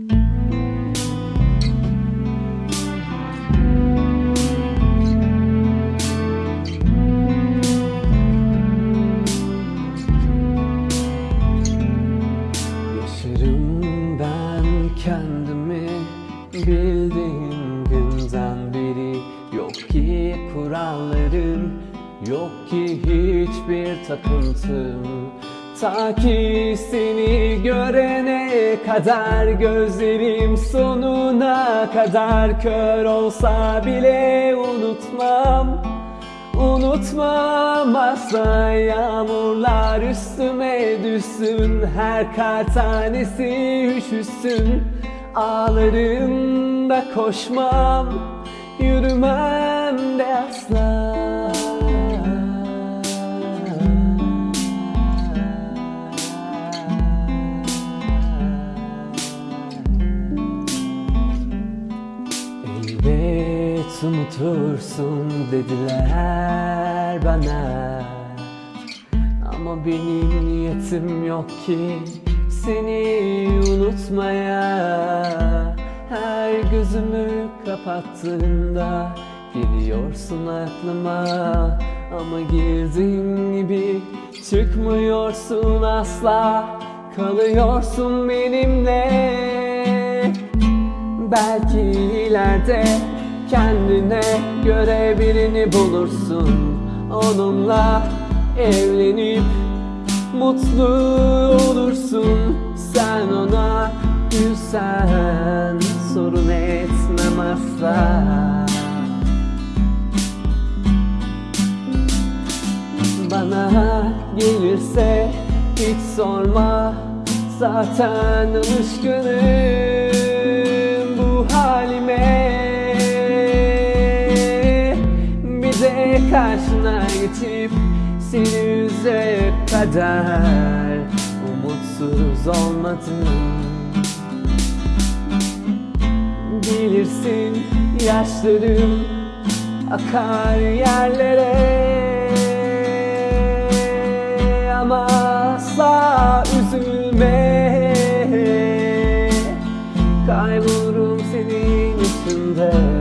Yaşarım ben kendimi bildiğim günden beri Yok ki kurallarım, yok ki hiçbir takıntım Ta ki seni görene kadar gözlerim sonuna kadar Kör olsa bile unutmam. Unutmam asla yağmurlar üstüme düşsün Her kar tanesi üşüsün. Ağlarım da koşmam Yürümem de asla unutursun dediler bana. Ama benim niyetim yok ki seni unutmaya. Her gözümü kapattığımda geliyorsun aklıma. Ama girdiğin gibi çıkmıyorsun asla Kalıyorsun benimle. Belki ileride kendine göre birini bulursun. Onunla evlenip mutlu olursun. Sen ona gülsen sorun etmem asla Bana gelirse hiç sorma. Zaten alışkınım karşına geçip Sinüze kadar umutsuz olmadım Bilirsin yaşlarım akar yerlere. Ama asla üzülme. Kaybolurum senin içinde.